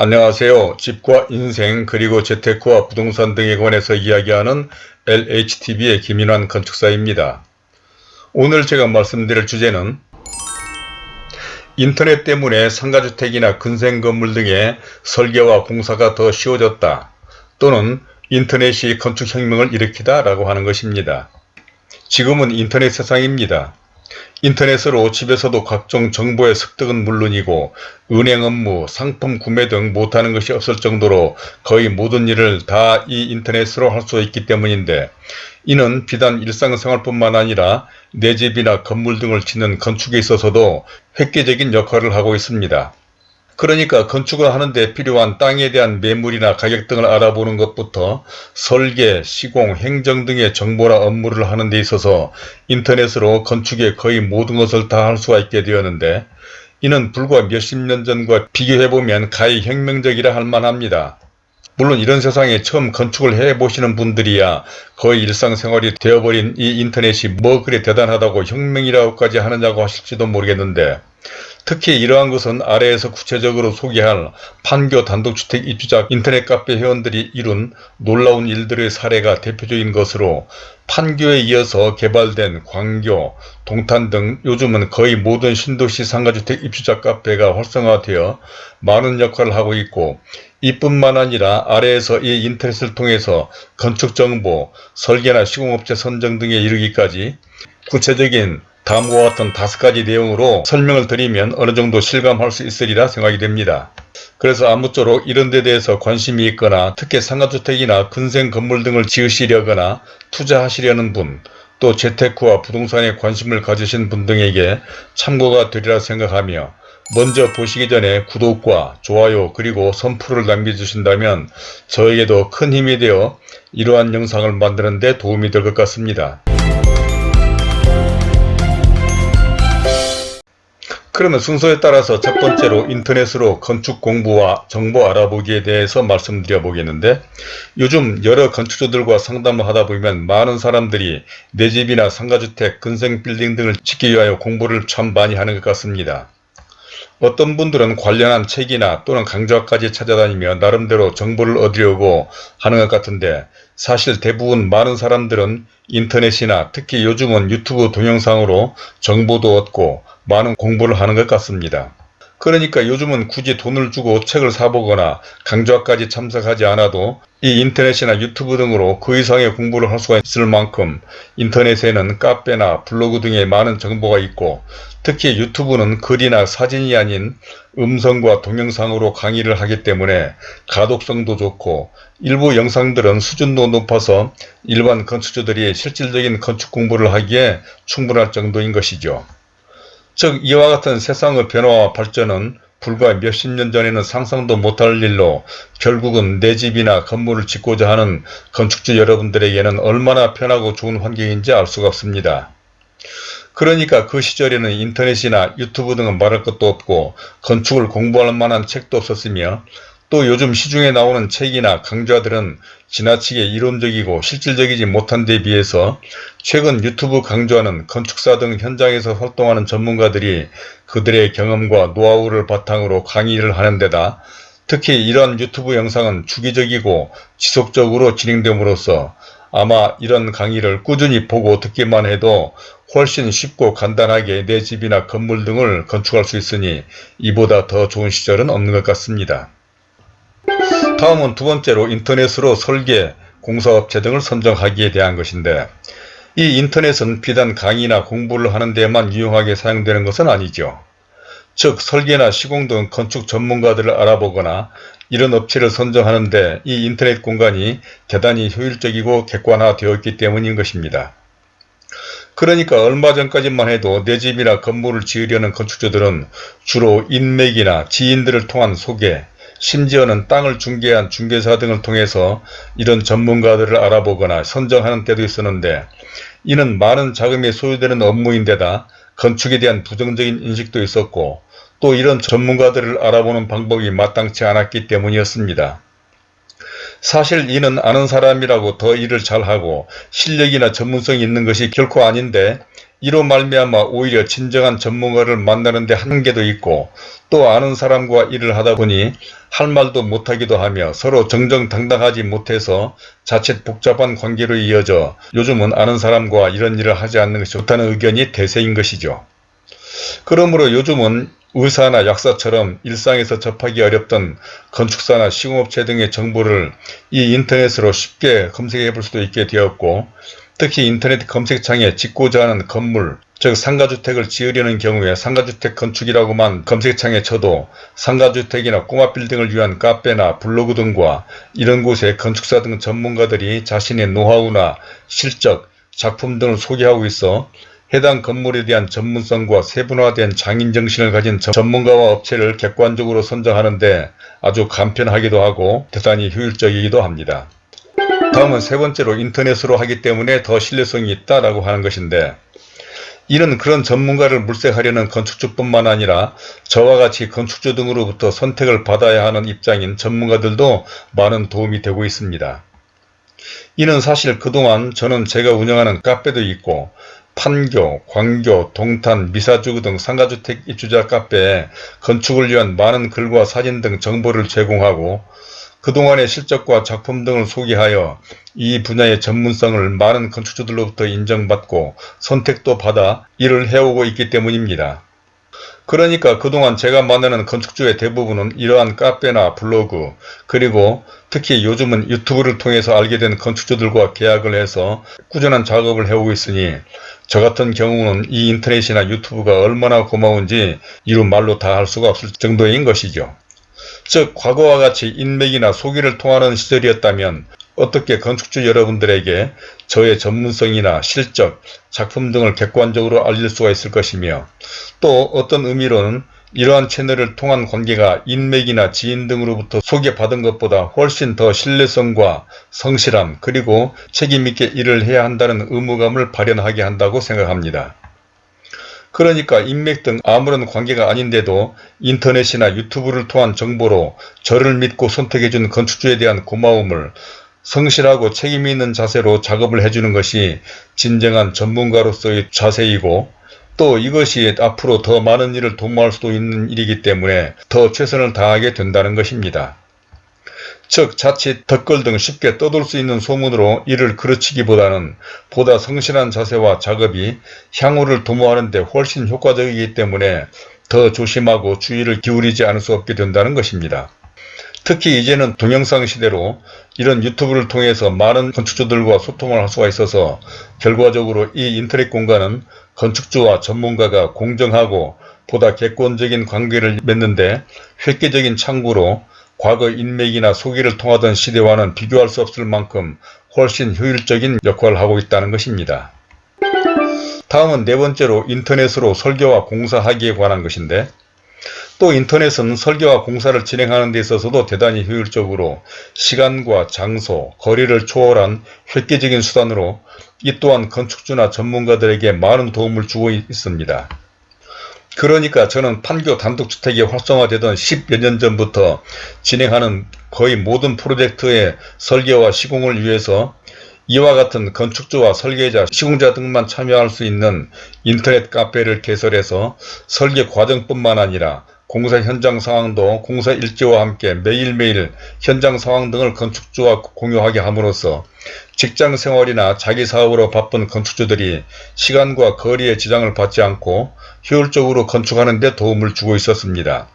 안녕하세요. 집과 인생 그리고 재테크와 부동산 등에 관해서 이야기하는 LHTV의 김인환 건축사입니다. 오늘 제가 말씀드릴 주제는 인터넷 때문에 상가주택이나 근생건물 등의 설계와 공사가 더 쉬워졌다 또는 인터넷이 건축혁명을 일으키다 라고 하는 것입니다. 지금은 인터넷 세상입니다. 인터넷으로 집에서도 각종 정보의 습득은 물론이고 은행 업무, 상품 구매 등 못하는 것이 없을 정도로 거의 모든 일을 다 이 인터넷으로 할 수 있기 때문인데 이는 비단 일상생활뿐만 아니라 내 집이나 건물 등을 짓는 건축에 있어서도 획기적인 역할을 하고 있습니다. 그러니까 건축을 하는데 필요한 땅에 대한 매물이나 가격 등을 알아보는 것부터 설계, 시공, 행정 등의 정보나 업무를 하는 데 있어서 인터넷으로 건축의 거의 모든 것을 다 할 수가 있게 되었는데 이는 불과 몇십 년 전과 비교해보면 가히 혁명적이라 할 만합니다. 물론 이런 세상에 처음 건축을 해보시는 분들이야 거의 일상생활이 되어버린 이 인터넷이 뭐 그리 대단하다고 혁명이라고까지 하느냐고 하실지도 모르겠는데 특히 이러한 것은 아래에서 구체적으로 소개할 판교 단독주택 입주자 인터넷 카페 회원들이 이룬 놀라운 일들의 사례가 대표적인 것으로 판교에 이어서 개발된 광교, 동탄 등 요즘은 거의 모든 신도시 상가주택 입주자 카페가 활성화되어 많은 역할을 하고 있고 이뿐만 아니라 아래에서 이 인터넷을 통해서 건축정보, 설계나 시공업체 선정 등에 이르기까지 구체적인 다음과 같은 다섯 가지 내용으로 설명을 드리면 어느 정도 실감할 수 있으리라 생각이 됩니다. 그래서 아무쪼록 이런 데 대해서 관심이 있거나 특히 상가주택이나 근생 건물 등을 지으시려거나 투자하시려는 분, 또 재테크와 부동산에 관심을 가지신 분 등에게 참고가 되리라 생각하며 먼저 보시기 전에 구독과 좋아요 그리고 선풀을 남겨주신다면 저에게도 큰 힘이 되어 이러한 영상을 만드는 데 도움이 될 것 같습니다. 그러면 순서에 따라서 첫 번째로 인터넷으로 건축 공부와 정보 알아보기에 대해서 말씀드려 보겠는데 요즘 여러 건축주들과 상담을 하다 보면 많은 사람들이 내 집이나 상가주택, 근생빌딩 등을 짓기 위하여 공부를 참 많이 하는 것 같습니다. 어떤 분들은 관련한 책이나 또는 강좌까지 찾아다니며 나름대로 정보를 얻으려고 하는 것 같은데 사실 대부분 많은 사람들은 인터넷이나 특히 요즘은 유튜브 동영상으로 정보도 얻고 많은 공부를 하는 것 같습니다. 그러니까 요즘은 굳이 돈을 주고 책을 사보거나 강좌까지 참석하지 않아도 이 인터넷이나 유튜브 등으로 그 이상의 공부를 할 수가 있을 만큼 인터넷에는 카페나 블로그 등의 많은 정보가 있고 특히 유튜브는 글이나 사진이 아닌 음성과 동영상으로 강의를 하기 때문에 가독성도 좋고 일부 영상들은 수준도 높아서 일반 건축주들이 실질적인 건축 공부를 하기에 충분할 정도인 것이죠. 즉 이와 같은 세상의 변화와 발전은 불과 몇십 년 전에는 상상도 못할 일로 결국은 내 집이나 건물을 짓고자 하는 건축주 여러분들에게는 얼마나 편하고 좋은 환경인지 알 수가 없습니다. 그러니까 그 시절에는 인터넷이나 유튜브 등은 말할 것도 없고 건축을 공부할 만한 책도 없었으며 또 요즘 시중에 나오는 책이나 강좌들은 지나치게 이론적이고 실질적이지 못한 데 비해서 최근 유튜브 강좌는 건축사 등 현장에서 활동하는 전문가들이 그들의 경험과 노하우를 바탕으로 강의를 하는 데다 특히 이러한 유튜브 영상은 주기적이고 지속적으로 진행됨으로써 아마 이런 강의를 꾸준히 보고 듣기만 해도 훨씬 쉽고 간단하게 내 집이나 건물 등을 건축할 수 있으니 이보다 더 좋은 시절은 없는 것 같습니다. 다음은 두 번째로 인터넷으로 설계, 공사업체 등을 선정하기에 대한 것인데 이 인터넷은 비단 강의나 공부를 하는 데만 유용하게 사용되는 것은 아니죠. 즉 설계나 시공 등 건축 전문가들을 알아보거나 이런 업체를 선정하는데 이 인터넷 공간이 대단히 효율적이고 객관화되어 있기 때문인 것입니다. 그러니까 얼마 전까지만 해도 내 집이나 건물을 지으려는 건축주들은 주로 인맥이나 지인들을 통한 소개, 심지어는 땅을 중개한 중개사 등을 통해서 이런 전문가들을 알아보거나 선정하는 때도 있었는데 이는 많은 자금이 소요되는 업무인데다 건축에 대한 부정적인 인식도 있었고 또 이런 전문가들을 알아보는 방법이 마땅치 않았기 때문이었습니다. 사실 이는 아는 사람이라고 더 일을 잘하고 실력이나 전문성이 있는 것이 결코 아닌데 이로 말미암아 오히려 진정한 전문가를 만나는 데 한계도 있고 또 아는 사람과 일을 하다 보니 할 말도 못하기도 하며 서로 정정당당하지 못해서 자칫 복잡한 관계로 이어져 요즘은 아는 사람과 이런 일을 하지 않는 것이 좋다는 의견이 대세인 것이죠. 그러므로 요즘은 의사나 약사처럼 일상에서 접하기 어렵던 건축사나 시공업체 등의 정보를 이 인터넷으로 쉽게 검색해 볼 수도 있게 되었고 특히 인터넷 검색창에 짓고자 하는 건물, 즉 상가주택을 지으려는 경우에 상가주택 건축이라고만 검색창에 쳐도 상가주택이나 꼬마빌딩을 위한 카페나 블로그 등과 이런 곳에 건축사 등 전문가들이 자신의 노하우나 실적, 작품 등을 소개하고 있어 해당 건물에 대한 전문성과 세분화된 장인정신을 가진 전문가와 업체를 객관적으로 선정하는데 아주 간편하기도 하고 대단히 효율적이기도 합니다. 다음은 세 번째로 인터넷으로 하기 때문에 더 신뢰성이 있다라고 하는 것인데 이는 그런 전문가를 물색하려는 건축주뿐만 아니라 저와 같이 건축주 등으로부터 선택을 받아야 하는 입장인 전문가들도 많은 도움이 되고 있습니다. 이는 사실 그동안 저는 제가 운영하는 카페도 있고 판교, 광교, 동탄, 미사주구 등 상가주택 입주자 카페에 건축을 위한 많은 글과 사진 등 정보를 제공하고 그동안의 실적과 작품 등을 소개하여 이 분야의 전문성을 많은 건축주들로부터 인정받고 선택도 받아 일을 해오고 있기 때문입니다. 그러니까 그동안 제가 만나는 건축주의 대부분은 이러한 카페나 블로그 그리고 특히 요즘은 유튜브를 통해서 알게 된 건축주들과 계약을 해서 꾸준한 작업을 해오고 있으니 저 같은 경우는 이 인터넷이나 유튜브가 얼마나 고마운지 이루 말로 다 할 수가 없을 정도인 것이죠. 즉 과거와 같이 인맥이나 소개를 통하는 시절이었다면 어떻게 건축주 여러분들에게 저의 전문성이나 실적, 작품 등을 객관적으로 알릴 수가 있을 것이며 또 어떤 의미로는 이러한 채널을 통한 관계가 인맥이나 지인 등으로부터 소개받은 것보다 훨씬 더 신뢰성과 성실함 그리고 책임있게 일을 해야 한다는 의무감을 발현하게 한다고 생각합니다. 그러니까 인맥 등 아무런 관계가 아닌데도 인터넷이나 유튜브를 통한 정보로 저를 믿고 선택해준 건축주에 대한 고마움을 성실하고 책임있는 자세로 작업을 해주는 것이 진정한 전문가로서의 자세이고 또 이것이 앞으로 더 많은 일을 도모할 수도 있는 일이기 때문에 더 최선을 다하게 된다는 것입니다. 즉 자칫 덧글 등 쉽게 떠돌 수 있는 소문으로 이를 그르치기보다는 보다 성실한 자세와 작업이 향후를 도모하는 데 훨씬 효과적이기 때문에 더 조심하고 주의를 기울이지 않을 수 없게 된다는 것입니다. 특히 이제는 동영상 시대로 이런 유튜브를 통해서 많은 건축주들과 소통을 할 수가 있어서 결과적으로 이 인터넷 공간은 건축주와 전문가가 공정하고 보다 객관적인 관계를 맺는데 획기적인 창구로 과거 인맥이나 소개를 통하던 시대와는 비교할 수 없을 만큼 훨씬 효율적인 역할을 하고 있다는 것입니다. 다음은 네 번째로 인터넷으로 설계와 공사하기에 관한 것인데 또 인터넷은 설계와 공사를 진행하는 데 있어서도 대단히 효율적으로 시간과 장소, 거리를 초월한 획기적인 수단으로 이 또한 건축주나 전문가들에게 많은 도움을 주고 있습니다. 그러니까 저는 판교 단독주택이 활성화되던 10여 년 전부터 진행하는 거의 모든 프로젝트의 설계와 시공을 위해서 이와 같은 건축주와 설계자, 시공자 등만 참여할 수 있는 인터넷 카페를 개설해서 설계 과정뿐만 아니라 공사 현장 상황 도 공사 일지와 함께 매일매일 현장 상황 등을 건축주와 공유하게 함으로써 직장 생활이나 자기 사업으로 바쁜 건축주들이 시간과 거리에 지장을 받지 않고 효율적으로 건축하는 데 도움을 주고 있었습니다.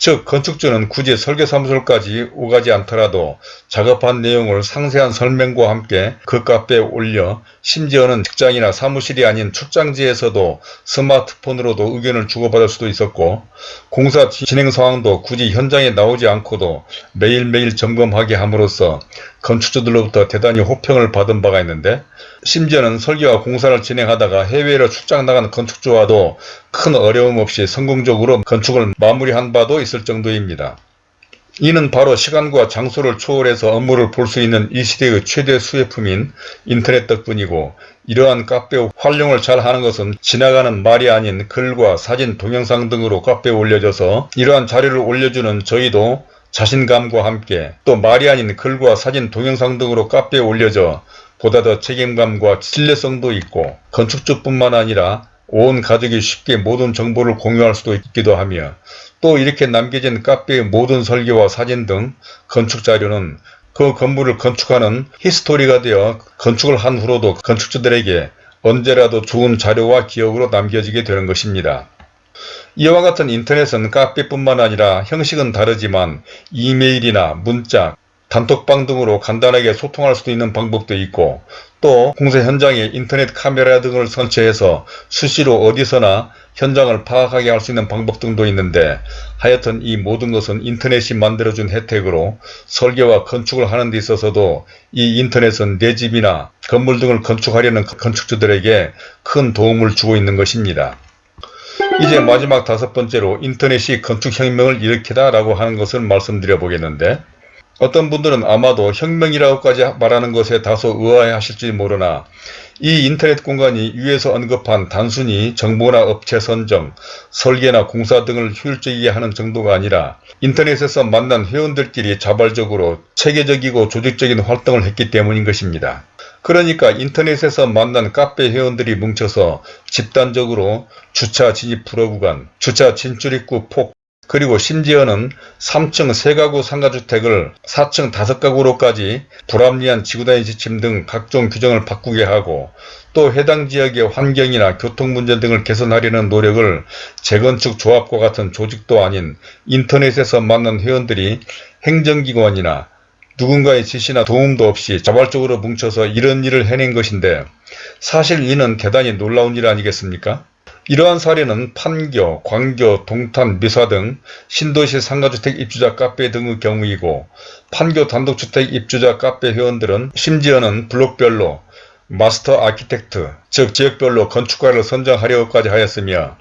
즉 건축주는 굳이 설계사무소까지 오가지 않더라도 작업한 내용을 상세한 설명과 함께 그 카페에 올려 심지어는 직장이나 사무실이 아닌 출장지에서도 스마트폰으로도 의견을 주고받을 수도 있었고 공사 진행 상황도 굳이 현장에 나오지 않고도 매일매일 점검하게 함으로써 건축주들로부터 대단히 호평을 받은 바가 있는데 심지어는 설계와 공사를 진행하다가 해외로 출장 나간 건축주와도 큰 어려움 없이 성공적으로 건축을 마무리한 바도 있을 정도입니다. 이는 바로 시간과 장소를 초월해서 업무를 볼 수 있는 이 시대의 최대 수혜품인 인터넷 덕분이고 이러한 카페 활용을 잘 하는 것은 지나가는 말이 아닌 글과 사진, 동영상 등으로 카페에 올려져서 이러한 자료를 올려주는 저희도 자신감과 함께 또 말이 아닌 글과 사진, 동영상 등으로 카페에 올려져 보다 더 책임감과 신뢰성도 있고 건축주뿐만 아니라 온 가족이 쉽게 모든 정보를 공유할 수도 있기도 하며 또 이렇게 남겨진 카페의 모든 설계와 사진 등 건축 자료는 그 건물을 건축하는 히스토리가 되어 건축을 한 후로도 건축주들에게 언제라도 좋은 자료와 기억으로 남겨지게 되는 것입니다. 이와 같은 인터넷은 카페뿐만 아니라 형식은 다르지만 이메일이나 문자, 단톡방 등으로 간단하게 소통할 수 있는 방법도 있고 또 공사 현장에 인터넷 카메라 등을 설치해서 수시로 어디서나 현장을 파악하게 할 수 있는 방법 등도 있는데 하여튼 이 모든 것은 인터넷이 만들어준 혜택으로 설계와 건축을 하는 데 있어서도 이 인터넷은 내 집이나 건물 등을 건축하려는 건축주들에게 큰 도움을 주고 있는 것입니다. 이제 마지막 다섯 번째로 인터넷이 건축혁명을 일으키다 라고 하는 것을 말씀드려 보겠는데 어떤 분들은 아마도 혁명이라고까지 말하는 것에 다소 의아해 하실지 모르나 이 인터넷 공간이 위에서 언급한 단순히 정보나 업체 선정, 설계나 공사 등을 효율적이게 하는 정도가 아니라 인터넷에서 만난 회원들끼리 자발적으로 체계적이고 조직적인 활동을 했기 때문인 것입니다. 그러니까 인터넷에서 만난 카페 회원들이 뭉쳐서 집단적으로 주차 진입 불허 구간, 주차 진출 입구 폭, 그리고 심지어는 3층 3가구 상가주택을 4층 5가구로까지 불합리한 지구단위 지침 등 각종 규정을 바꾸게 하고 또 해당 지역의 환경이나 교통 문제 등을 개선하려는 노력을 재건축 조합과 같은 조직도 아닌 인터넷에서 만난 회원들이 행정기관이나 누군가의 지시나 도움도 없이 자발적으로 뭉쳐서 이런 일을 해낸 것인데 사실 이는 대단히 놀라운 일 아니겠습니까? 이러한 사례는 판교, 광교, 동탄, 미사 등 신도시 상가주택 입주자 카페 등의 경우이고 판교 단독주택 입주자 카페 회원들은 심지어는 블록별로 마스터 아키텍트, 즉 지역별로 건축가를 선정하려고까지 하였으며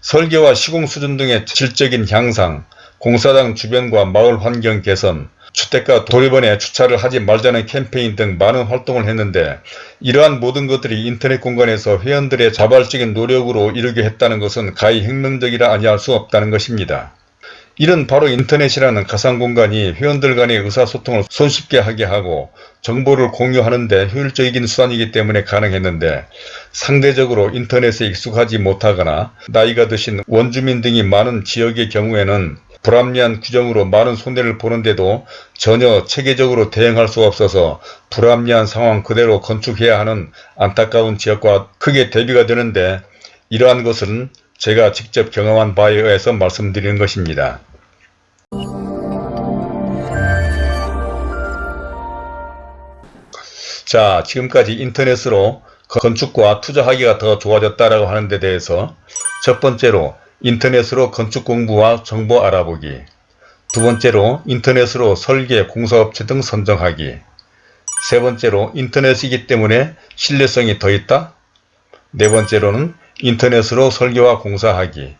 설계와 시공 수준 등의 질적인 향상, 공사장 주변과 마을 환경 개선, 주택가 도립원에 주차를 하지 말자는 캠페인 등 많은 활동을 했는데 이러한 모든 것들이 인터넷 공간에서 회원들의 자발적인 노력으로 이루게 했다는 것은 가히 혁명적이라 아니할 수 없다는 것입니다. 이는 바로 인터넷이라는 가상공간이 회원들 간의 의사소통을 손쉽게 하게 하고 정보를 공유하는 데 효율적인 수단이기 때문에 가능했는데 상대적으로 인터넷에 익숙하지 못하거나 나이가 드신 원주민 등이 많은 지역의 경우에는 불합리한 규정으로 많은 손해를 보는데도 전혀 체계적으로 대응할 수 없어서 불합리한 상황 그대로 건축해야 하는 안타까운 지역과 크게 대비가 되는데 이러한 것은 제가 직접 경험한 바에 의해서 말씀드리는 것입니다. 자 지금까지 인터넷으로 건축과 투자하기가 더 좋아졌다라고 하는 데 대해서 첫 번째로 인터넷으로 건축 공부와 정보 알아보기. 두 번째로 인터넷으로 설계, 공사업체 등 선정하기. 세 번째로 인터넷이기 때문에 신뢰성이 더 있다? 네 번째로는 인터넷으로 설계와 공사하기.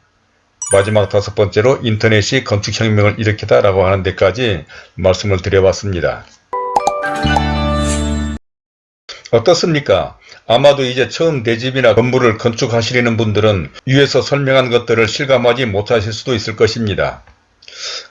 마지막 다섯 번째로 인터넷이 건축혁명을 일으키다 라고 하는 데까지 말씀을 드려봤습니다. 어떻습니까? 아마도 이제 처음 내 집이나 건물을 건축하시려는 분들은 위에서 설명한 것들을 실감하지 못하실 수도 있을 것입니다.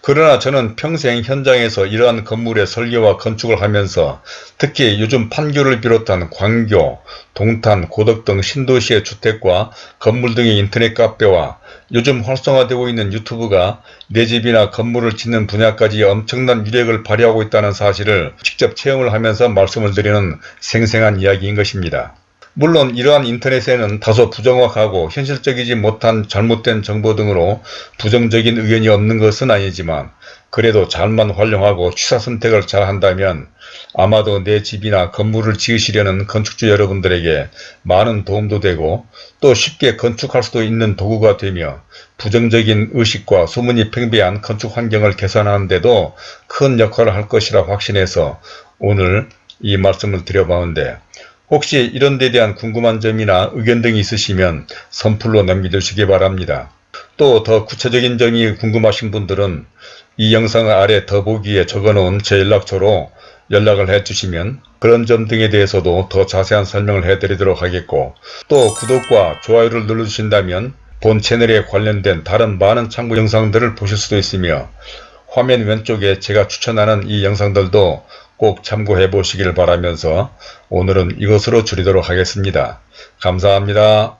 그러나 저는 평생 현장에서 이러한 건물의 설계와 건축을 하면서 특히 요즘 판교를 비롯한 광교, 동탄, 고덕 등 신도시의 주택과 건물 등의 인터넷 카페와 요즘 활성화되고 있는 유튜브가 내 집이나 건물을 짓는 분야까지 엄청난 위력을 발휘하고 있다는 사실을 직접 체험을 하면서 말씀을 드리는 생생한 이야기인 것입니다. 물론 이러한 인터넷에는 다소 부정확하고 현실적이지 못한 잘못된 정보 등으로 부정적인 의견이 없는 것은 아니지만 그래도 잘만 활용하고 취사 선택을 잘 한다면 아마도 내 집이나 건물을 지으시려는 건축주 여러분들에게 많은 도움도 되고 또 쉽게 건축할 수도 있는 도구가 되며 부정적인 의식과 소문이 팽배한 건축 환경을 개선하는 데도 큰 역할을 할 것이라 확신해서 오늘 이 말씀을 드려보는데 혹시 이런 데 대한 궁금한 점이나 의견 등이 있으시면 선플로 남겨주시기 바랍니다. 또 더 구체적인 점이 궁금하신 분들은 이 영상 아래 더보기에 적어놓은 제 연락처로 연락을 해주시면 그런 점 등에 대해서도 더 자세한 설명을 해드리도록 하겠고 또 구독과 좋아요를 눌러주신다면 본 채널에 관련된 다른 많은 참고 영상들을 보실 수도 있으며 화면 왼쪽에 제가 추천하는 이 영상들도 꼭 참고해 보시길 바라면서 오늘은 이것으로 줄이도록 하겠습니다. 감사합니다.